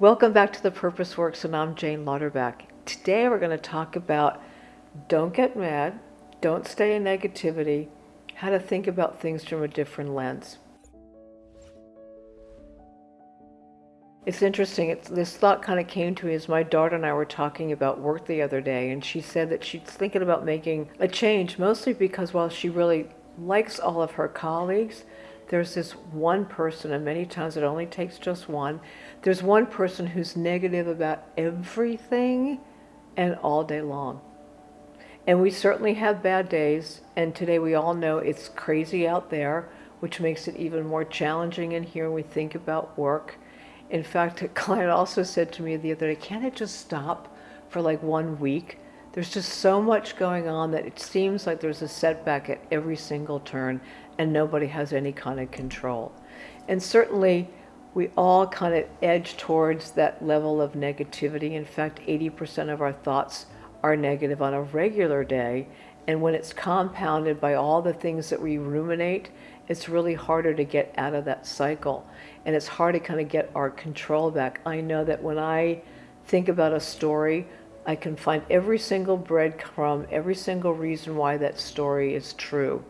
Welcome back to the Purpose Works, and I'm Jane Lauterbach. Today we're going to talk about don't get mad, don't stay in negativity, how to think about things from a different lens. It's interesting, it's, this thought kind of came to me as my daughter and I were talking about work the other day, and she said that she's thinking about making a change, mostly because while she really likes all of her colleagues, there's this one person, and many times it only takes just one, there's one person who's negative about everything and all day long. And we certainly have bad days, and today we all know it's crazy out there, which makes it even more challenging in here when we think about work. In fact, a client also said to me the other day, can't it just stop for like one week? There's just so much going on that it seems like there's a setback at every single turn and nobody has any kind of control. And certainly we all kind of edge towards that level of negativity. In fact, 80% of our thoughts are negative on a regular day. And when it's compounded by all the things that we ruminate, it's really harder to get out of that cycle. And it's hard to kind of get our control back. I know that when I think about a story, I can find every single breadcrumb, every single reason why that story is true.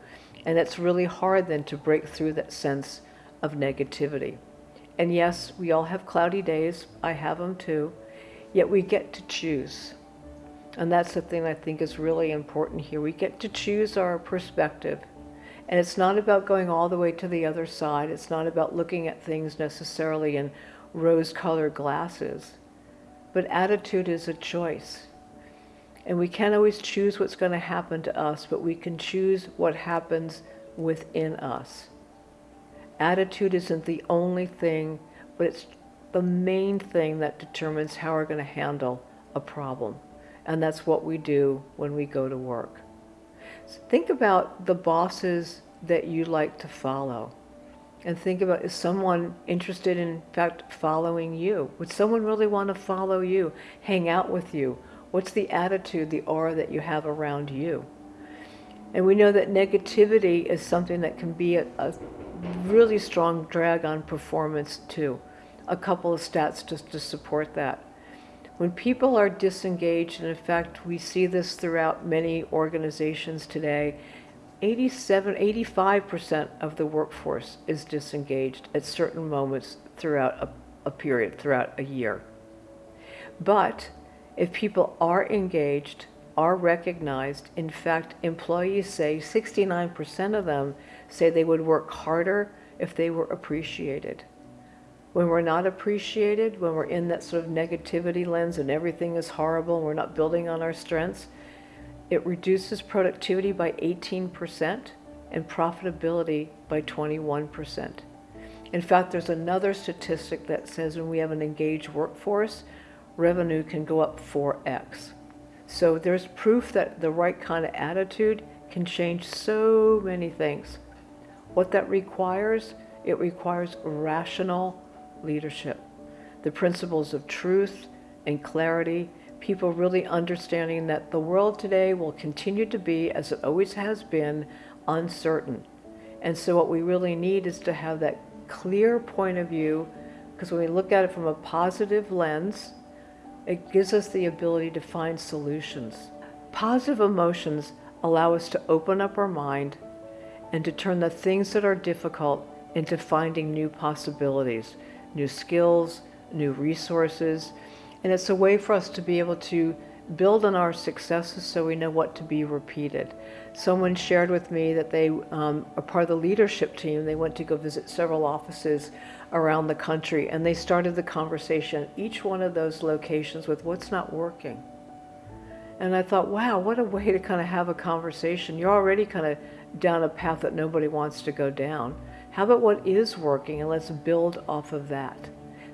And it's really hard then to break through that sense of negativity. And yes, we all have cloudy days. I have them too. Yet we get to choose. And that's the thing I think is really important here. We get to choose our perspective. And it's not about going all the way to the other side. It's not about looking at things necessarily in rose-colored glasses. But attitude is a choice. And we can't always choose what's going to happen to us, but we can choose what happens within us. Attitude isn't the only thing, but it's the main thing that determines how we're going to handle a problem. And that's what we do when we go to work. So think about the bosses that you like to follow. And think about, is someone interested in, in fact, following you? Would someone really want to follow you, hang out with you, What's the attitude, the aura that you have around you? And we know that negativity is something that can be a, a really strong drag on performance too. A couple of stats just to support that. When people are disengaged, and in fact we see this throughout many organizations today, 87, 85% of the workforce is disengaged at certain moments throughout a, a period, throughout a year. But if people are engaged, are recognized, in fact, employees say 69% of them say they would work harder if they were appreciated. When we're not appreciated, when we're in that sort of negativity lens and everything is horrible and we're not building on our strengths, it reduces productivity by 18% and profitability by 21%. In fact, there's another statistic that says when we have an engaged workforce, revenue can go up 4x. So there's proof that the right kind of attitude can change so many things. What that requires, it requires rational leadership. The principles of truth and clarity, people really understanding that the world today will continue to be, as it always has been, uncertain. And so what we really need is to have that clear point of view, because when we look at it from a positive lens, it gives us the ability to find solutions. Positive emotions allow us to open up our mind and to turn the things that are difficult into finding new possibilities, new skills, new resources. And it's a way for us to be able to build on our successes so we know what to be repeated. Someone shared with me that they um, are part of the leadership team. They went to go visit several offices around the country and they started the conversation each one of those locations with what's not working. And I thought, wow, what a way to kind of have a conversation. You're already kind of down a path that nobody wants to go down. How about what is working and let's build off of that.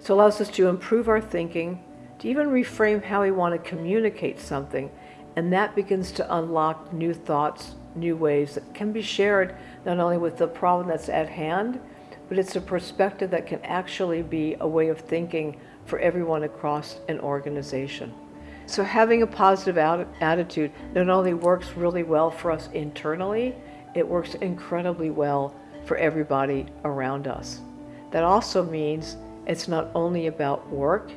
So it allows us to improve our thinking, to even reframe how we want to communicate something. And that begins to unlock new thoughts, new ways that can be shared not only with the problem that's at hand, but it's a perspective that can actually be a way of thinking for everyone across an organization. So having a positive attitude not only works really well for us internally, it works incredibly well for everybody around us. That also means it's not only about work,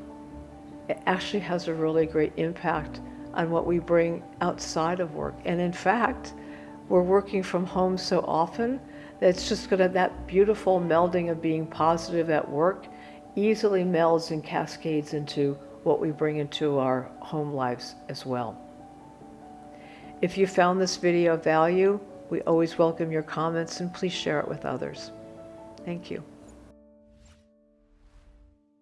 it actually has a really great impact on what we bring outside of work. And in fact, we're working from home so often that it's just going to, that beautiful melding of being positive at work easily melds and cascades into what we bring into our home lives as well. If you found this video of value, we always welcome your comments and please share it with others. Thank you.